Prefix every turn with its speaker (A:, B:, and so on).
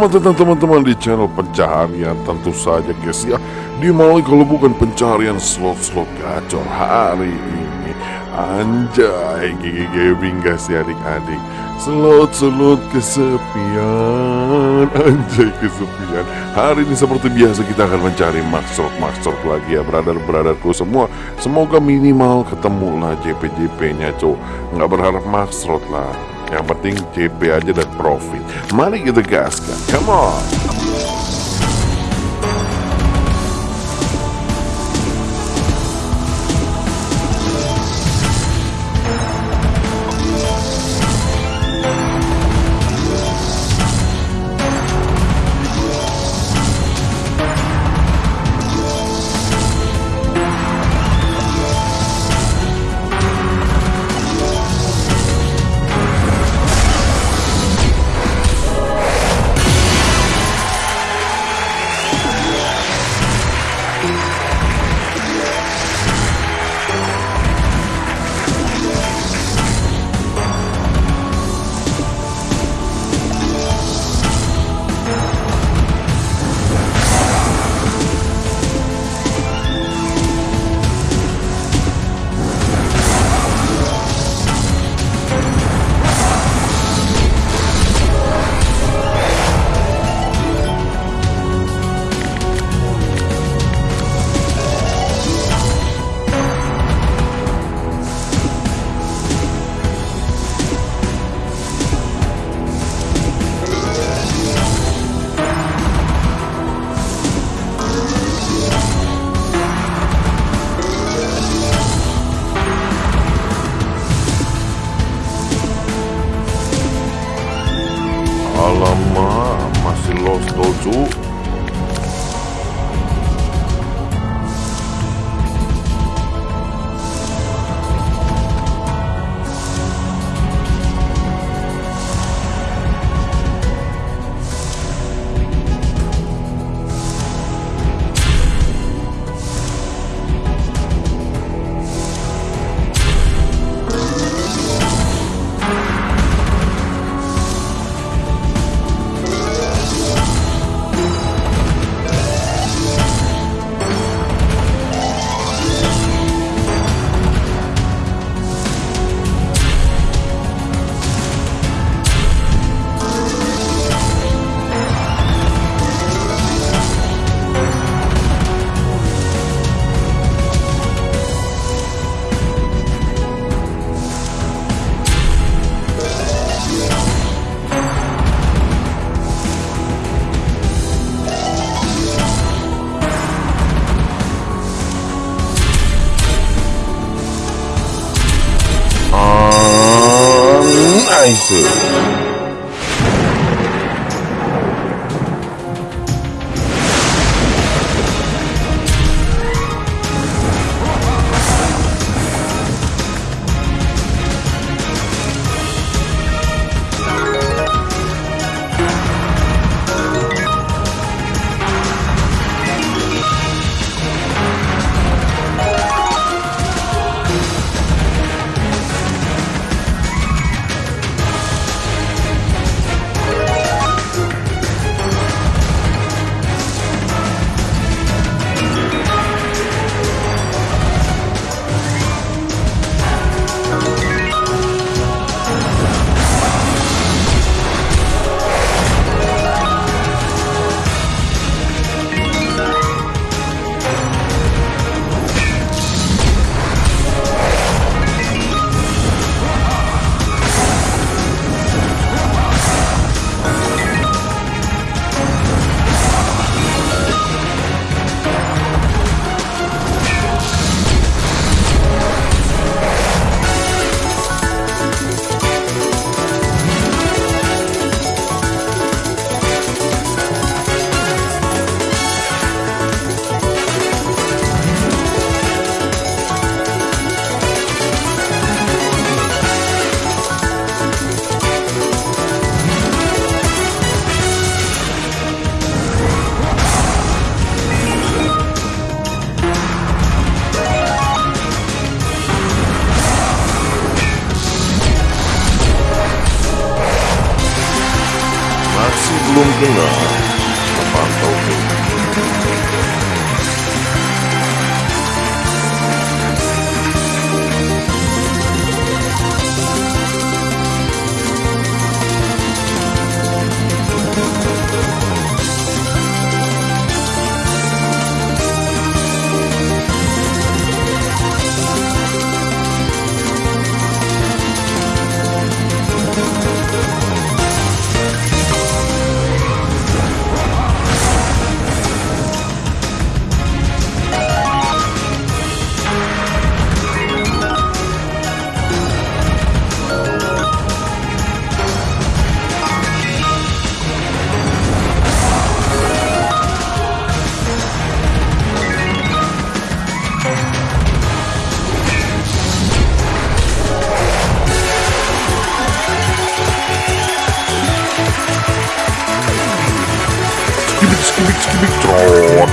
A: Selamat datang teman-teman di channel pencaharian. Tentu saja guys ya Di mana kalau bukan pencarian slot-slot gacor hari ini. Anjay Gigi gaming guys ya adik-adik. Slot-slot kesepian. Anjay kesepian. Hari ini seperti biasa kita akan mencari maxrot-maxrot lagi ya Brother-brotherku semua. Semoga minimal ketemu lah JP-JP nya cok Nggak berharap maxrot lah yang penting CP aja dan profit. Mari kita gaskan. Come on. 手足。Rising。below. Skibidi skibidi skibidi